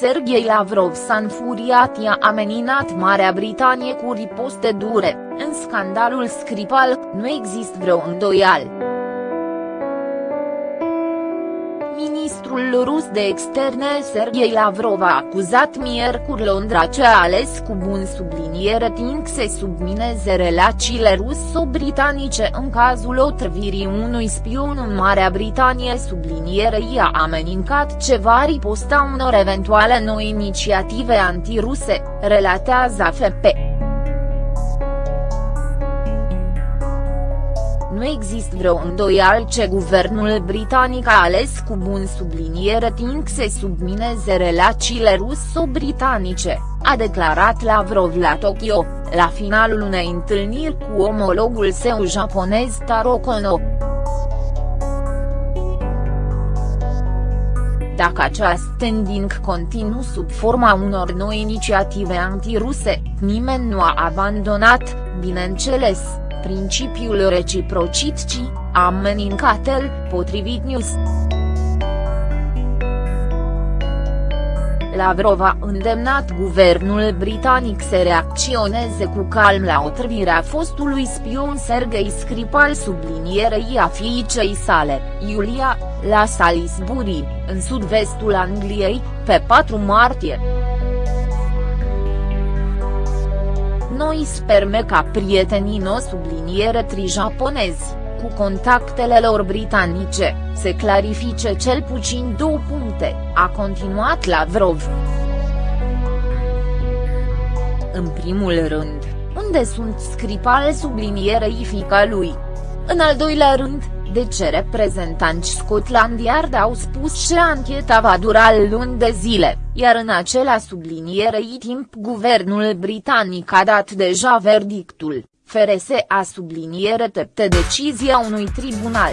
Sergei Lavrov s-a înfuriat i-a ameninat Marea Britanie cu riposte dure, în scandalul Skripal, nu există vreo îndoială. Ministrul rus de externe Sergei Lavrov a acuzat miercuri Londra ce a ales cu bun subliniere timp să submineze relațiile ruso-britanice în cazul otrăvirii unui spion în Marea Britanie subliniere i-a amenincat ce va riposta unor eventuale noi inițiative antiruse, relatează AFP. Nu există vreo îndoială ce guvernul britanic a ales cu bun subliniere timp să submineze relațiile ruso-britanice, a declarat Lavrov la Tokyo, la finalul unei întâlniri cu omologul său japonez Taro Kono. Dacă această tendință continuă sub forma unor noi inițiative antiruse, nimeni nu a abandonat, bineînțeles, principiul reciprocității, amenincat-el, potrivit News. Lavrov a îndemnat guvernul britanic să reacționeze cu calm la otrăvirea fostului spion Sergei Skripal sublinierei a fiicei sale, Iulia, la Salisbury, în sud-vestul Angliei, pe 4 martie. Noi sperme ca prietenii no subliniere tri-japonezi, cu contactele lor britanice, se clarifice cel puțin două puncte, a continuat Lavrov. În primul rând, unde sunt Scripal sublinierei fica lui? În al doilea rând, de ce reprezentanți Scotland Yard au spus că ancheta va dura luni de zile, iar în acela sublinierei timp guvernul britanic a dat deja verdictul, FRS a subliniere tepte decizia unui tribunal.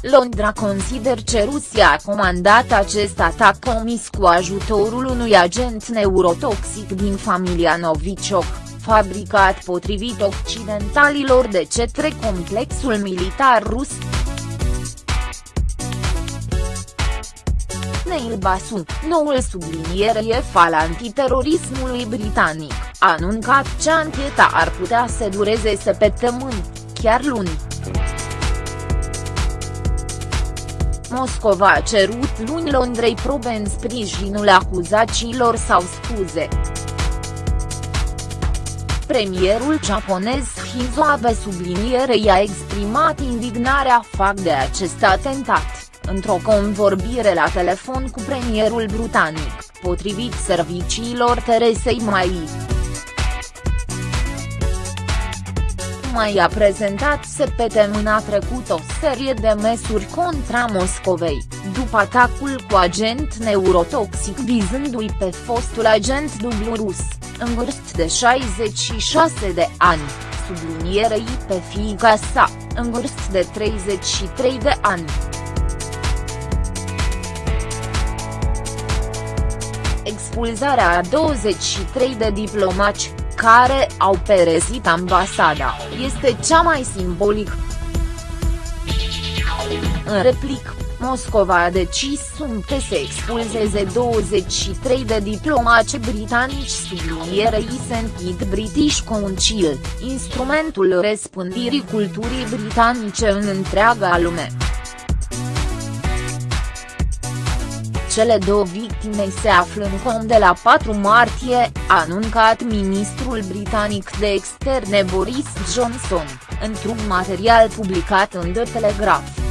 Londra consider că Rusia a comandat acest atac comis cu ajutorul unui agent neurotoxic din familia Novichok fabricat potrivit occidentalilor de cetre complexul militar rus. Neil Basu, noul subliniere EF al antiterorismului britanic, a anuncat că ancheta ar putea să dureze săptămâni, chiar luni. Moscova a cerut luni Londrei probe în sprijinul acuzațiilor sau scuze. Premierul japonez Shinzo Abe subliniere i-a exprimat indignarea fac de acest atentat, într-o convorbire la telefon cu premierul britanic, potrivit serviciilor Teresei Mai. mai a prezentat săptămâna trecut o serie de măsuri contra Moscovei, după atacul cu agent neurotoxic vizându-i pe fostul agent dublu rus în vârstă de 66 de ani, sublinierei pe fiica sa, în vârstă de 33 de ani. Expulzarea a 23 de diplomați, care au perezit ambasada, este cea mai simbolică. În replic, Moscova a decis sunte să expulzeze 23 de diplomați britanici sublinierei St. British Council, instrumentul răspândirii culturii britanice în întreaga lume. Cele două victime se află în com de la 4 martie, a anuncat ministrul britanic de externe Boris Johnson, într-un material publicat în The Telegraph.